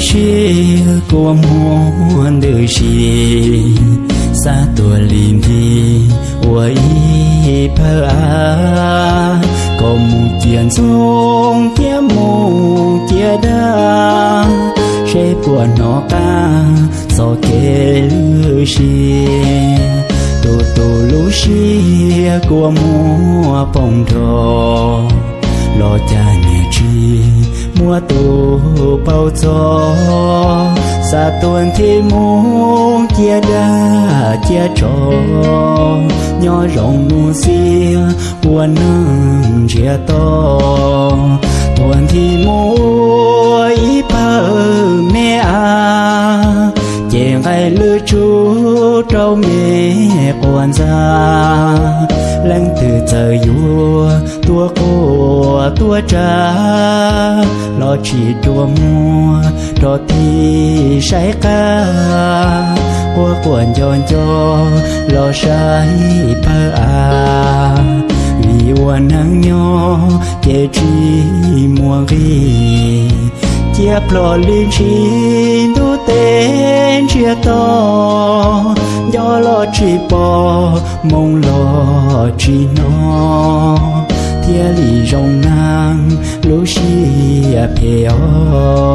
xia của muốn thì sông kia đa sẽ của nó ca so kê lư xia tu tu lú xia của mua phòng trò lo cha nhà chi mua tu bao gió xa tuần thì muốn chia đa chia trò nhỏ rộng nu xia của nâng chia to tuần thì mua ý bờ mẹ à chèn ai lư chú trâu mẹ quan gia lăng từ trời vua tua cô tua cha lo chỉ chùa mua cho thì say ca. Qua quần tròn cho lo say pa à. Vì quan nắng nho chế chi mùa ghi. Chia plò linh chi, tu tên chia to. Do lo chi bò mong lo chi nó tia lý rong nang lũ a pe o